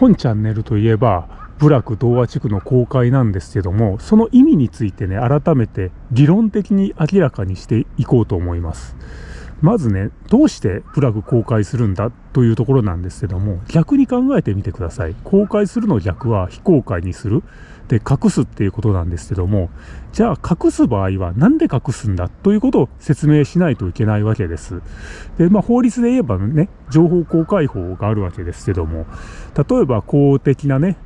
本チャンネルといえば部落童話地区の公開なんですけどもその意味についてね改めて理論的に明らかにしていこうと思います。まずねどうして部落公開するんだというところなんですけども逆に考えてみてください。公開するの逆は非公開にする。で隠すっていうことなんですけどもじゃあ隠す場合は何で隠すんだということを説明しないといけないわけです。でまあ法律で言えばね情報公開法があるわけですけども例えば公的なね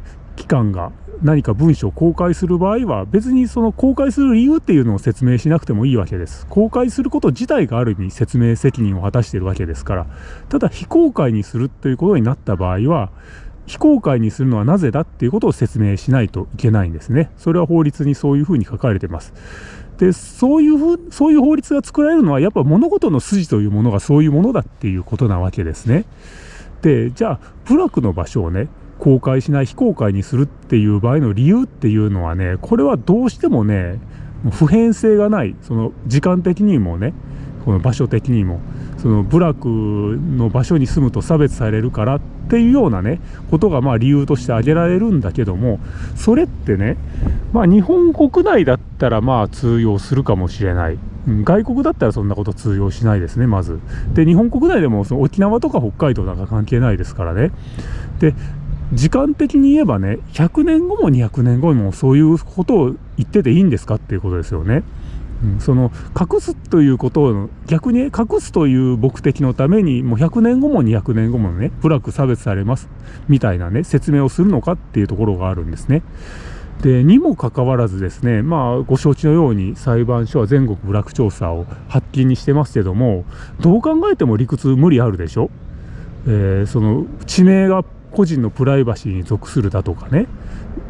機関が何か文書を公開する場合は別にその公開する理由っていうのを説明しなくてもいいわけです公開すること自体がある意味説明責任を果たしているわけですからただ非公開にするということになった場合は非公開にするのはなぜだっていうことを説明しないといけないんですね。それは法律にそういうふうに書かれてます。で、そういうふう、そういう法律が作られるのは、やっぱ物事の筋というものがそういうものだっていうことなわけですね。で、じゃあ、部落の場所をね、公開しない非公開にするっていう場合の理由っていうのはね、これはどうしてもね、普遍性がない、その時間的にもね、この場所的にも、その部落の場所に住むと差別されるからっていうようなねことがまあ理由として挙げられるんだけどもそれってねまあ日本国内だったらまあ通用するかもしれない。外国だったらそんなこと通用しないですねまず。で日本国内でもその沖縄とか北海道なんか関係ないですからね。で時間的に言えばね100年後も200年後もそういうことを言ってていいんですかっていうことですよね。その隠すということを逆に隠すという目的のためにもう100年後も200年後もね部落差別されますみたいなね説明をするのかっていうところがあるんですね。でにもかかわらずですねまあご承知のように裁判所は全国部落調査を発禁にしてますけどもどう考えても理屈無理あるでしょ。えー、その地名が個人のプライバシーに属するだとかね。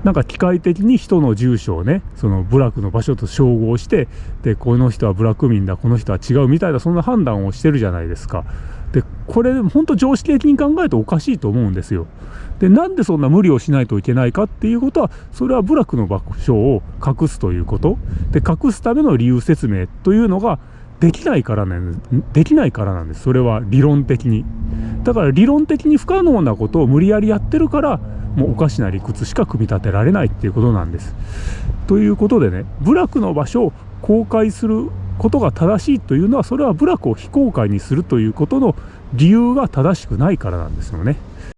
なんか機械的に人の住所をねその部落の場所と照合してでこの人は部落民だこの人は違うみたいなそんな判断をしてるじゃないですか。でこれ本当常識的に考えるとおかしいと思うんですよ。でなんでそんな無理をしないといけないかっていうことはそれは部落の場所を隠すということ。で隠すための理由説明というのができないからなんできないからなんです。それは理論的に。だから理論的に不可能なことを無理やりやってるからもうおかしな理屈しか組み立てられないっていうことなんです。ということでね部落の場所を公開することが正しいというのはそれは部落を非公開にするということの理由が正しくないからなんですよね。